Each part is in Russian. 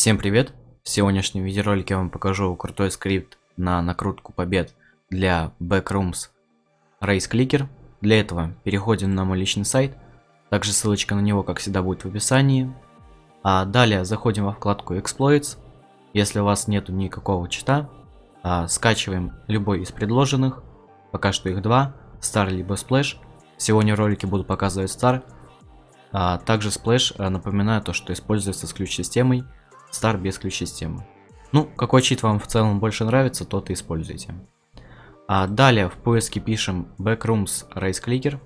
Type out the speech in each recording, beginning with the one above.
Всем привет! В сегодняшнем видеоролике я вам покажу крутой скрипт на накрутку побед для Backrooms Race Clicker. Для этого переходим на мой личный сайт, также ссылочка на него, как всегда, будет в описании. А далее заходим во вкладку Exploits. Если у вас нету никакого чита, а, скачиваем любой из предложенных, пока что их два, Star либо Splash. Сегодня в ролике буду показывать Star. А также Splash, а, напоминаю то, что используется с ключ-системой Star без ключ-системы. Ну, какой чит вам в целом больше нравится, тот и используйте. А далее в поиске пишем Backrooms Race Clicker.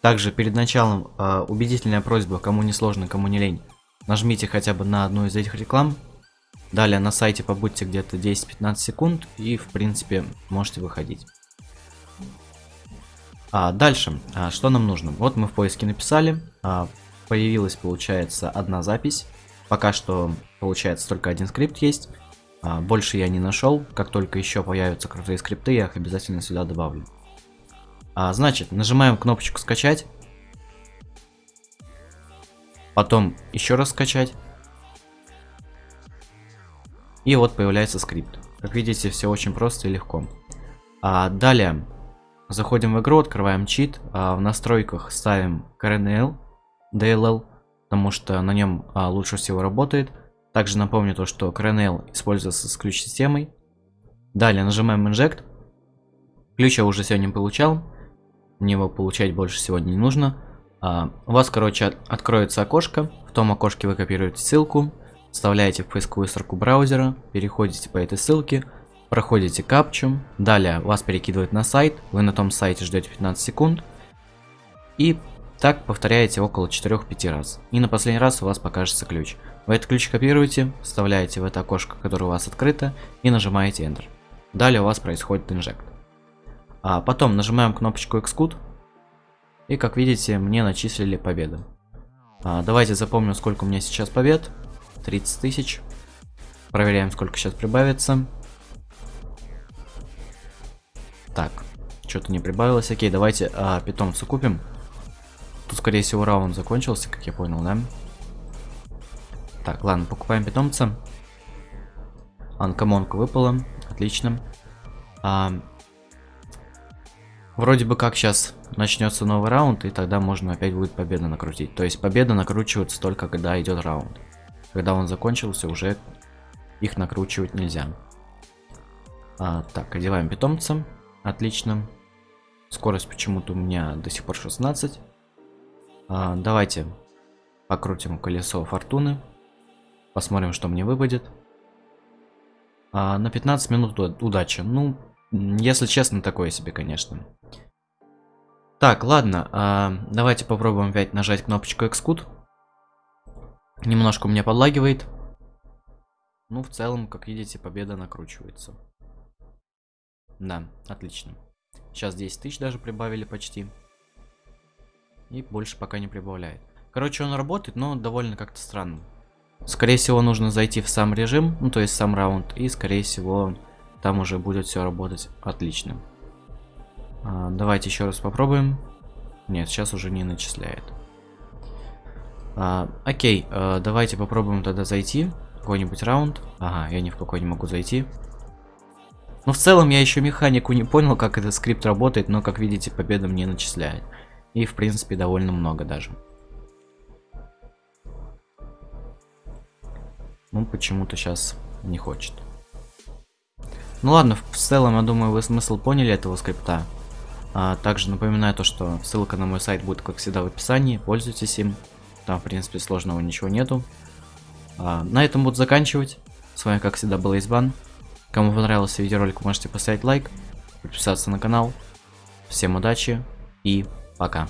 Также перед началом э, убедительная просьба, кому не сложно, кому не лень, нажмите хотя бы на одну из этих реклам. Далее на сайте побудьте где-то 10-15 секунд и в принципе можете выходить. А дальше, а, что нам нужно? Вот мы в поиске написали, а, появилась, получается, одна запись. Пока что, получается, только один скрипт есть. А, больше я не нашел. Как только еще появятся крутые скрипты, я их обязательно сюда добавлю. А, значит, нажимаем кнопочку скачать. Потом еще раз скачать. И вот появляется скрипт. Как видите, все очень просто и легко. А, далее, заходим в игру, открываем чит. А, в настройках ставим kernel, DLL, потому что на нем а, лучше всего работает. Также напомню то, что kernel используется с ключ-системой. Далее нажимаем Inject. Ключ я уже сегодня получал. Мне его получать больше сегодня не нужно. А, у вас, короче, откроется окошко. В том окошке вы копируете ссылку, вставляете в поисковую строку браузера, переходите по этой ссылке, проходите капчу. Далее вас перекидывает на сайт. Вы на том сайте ждете 15 секунд. И так повторяете около 4-5 раз. И на последний раз у вас покажется ключ. Вы этот ключ копируете, вставляете в это окошко, которое у вас открыто, и нажимаете Enter. Далее у вас происходит инжект. А потом нажимаем кнопочку Xcode, и как видите, мне начислили победу. А, давайте запомним, сколько у меня сейчас побед. 30 тысяч. Проверяем, сколько сейчас прибавится. Так, что-то не прибавилось. Окей, давайте а, питомца купим. Скорее всего, раунд закончился, как я понял, да? Так, ладно, покупаем питомца. Анкомонка выпала. Отлично. А, вроде бы как сейчас начнется новый раунд, и тогда можно опять будет победа накрутить. То есть победа накручивается только когда идет раунд. Когда он закончился, уже их накручивать нельзя. А, так, одеваем питомца. Отлично. Скорость почему-то у меня до сих пор 16. А, давайте покрутим колесо фортуны. Посмотрим, что мне выпадет. А, на 15 минут удачи. Ну, если честно, такое себе, конечно. Так, ладно. А, давайте попробуем опять нажать кнопочку Xcode. Немножко у меня подлагивает. Ну, в целом, как видите, победа накручивается. Да, отлично. Сейчас 10 тысяч даже прибавили почти. И больше пока не прибавляет. Короче, он работает, но довольно как-то странно. Скорее всего, нужно зайти в сам режим, ну то есть сам раунд, и скорее всего, там уже будет все работать отлично. А, давайте еще раз попробуем. Нет, сейчас уже не начисляет. А, окей, а, давайте попробуем тогда зайти в какой-нибудь раунд. Ага, я ни в какой не могу зайти. Ну, в целом, я еще механику не понял, как этот скрипт работает, но, как видите, победа мне начисляет. И, в принципе, довольно много даже. Ну, почему-то сейчас не хочет. Ну ладно, в целом, я думаю, вы смысл поняли этого скрипта. А, также напоминаю то, что ссылка на мой сайт будет, как всегда, в описании. Пользуйтесь им. Там, в принципе, сложного ничего нету. А, на этом буду заканчивать. С вами, как всегда, был Избан. Кому понравился видеоролик, можете поставить лайк, подписаться на канал. Всем удачи и Пока.